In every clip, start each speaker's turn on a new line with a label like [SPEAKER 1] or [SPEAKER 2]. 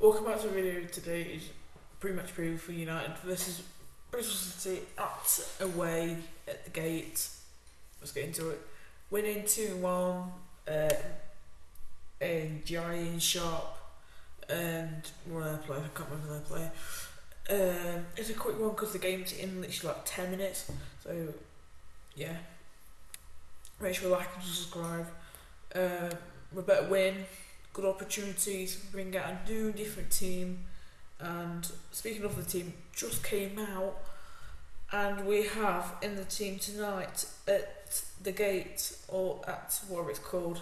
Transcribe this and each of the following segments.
[SPEAKER 1] Welcome back to the video today is pretty much preview for United versus Bristol City at away at the gate. Let's get into it. Winning 2 1 uh, and Giant Sharp and one other player, I can't remember their player. Um, it's a quick one because the game's in literally like 10 minutes. So, yeah. Make sure you like and subscribe. Uh, we better win good opportunities, bring out a new different team. And speaking of the team, just came out, and we have in the team tonight at the gate or at what it's called.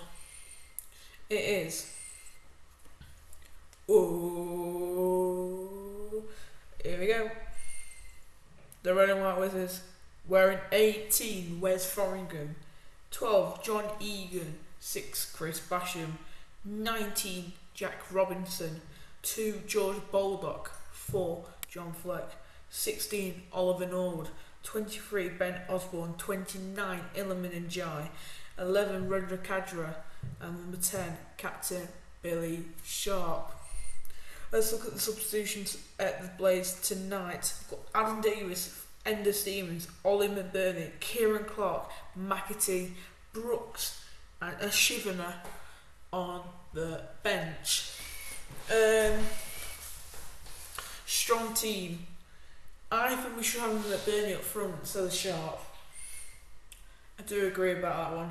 [SPEAKER 1] It is. Oh, here we go. The red and white Wizards wearing 18 Wes Foderingham, 12 John Egan, 6 Chris Basham, 19 Jack Robinson, 2 George Baldock, 4 John Fleck, 16 Oliver Norwood, 23 Ben Osborn, 29 Iliman Ndiaye, 11 Reda Khadra, and number 10 Captain Billy Sharp. Let's look at the substitutions at the Blades tonight. We've got Adam Davies, Enda Stevens, Ollie McBurney, Ciaran Clark, McAtee, Brooks, and a Shivana on the bench. Um, strong team. I think we should have him at Burnley up front instead of Sharp. I do agree about that one.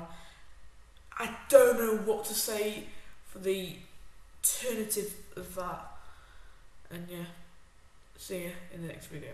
[SPEAKER 1] I don't know what to say for the alternative of that. And yeah, see you in the next video.